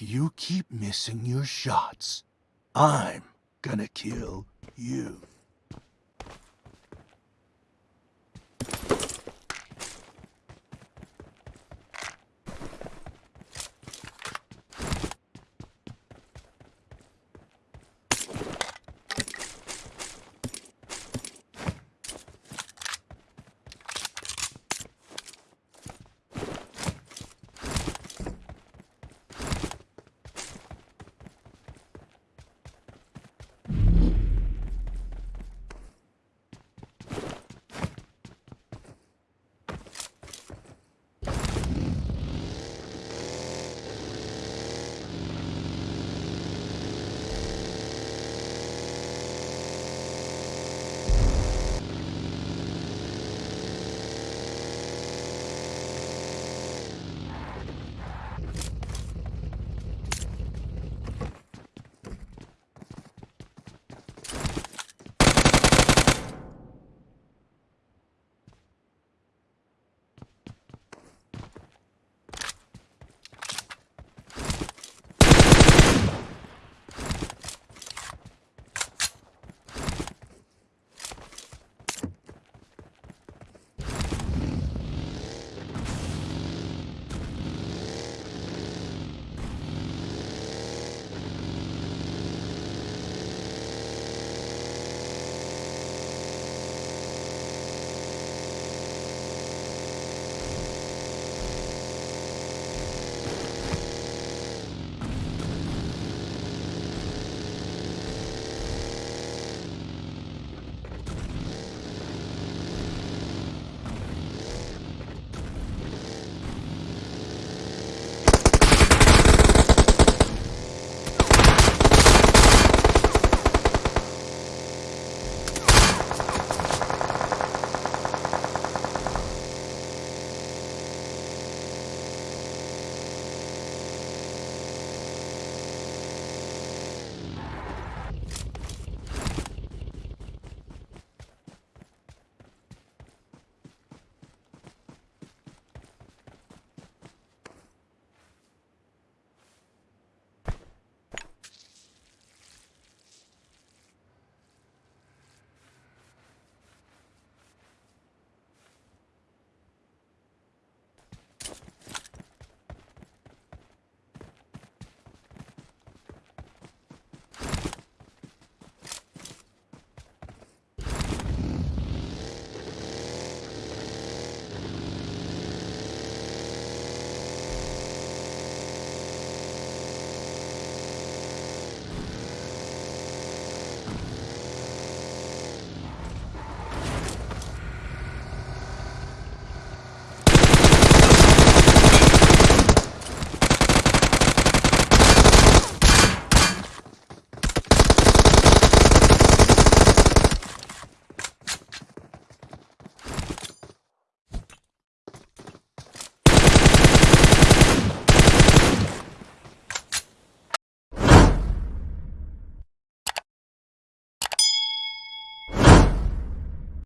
If you keep missing your shots, I'm gonna kill you.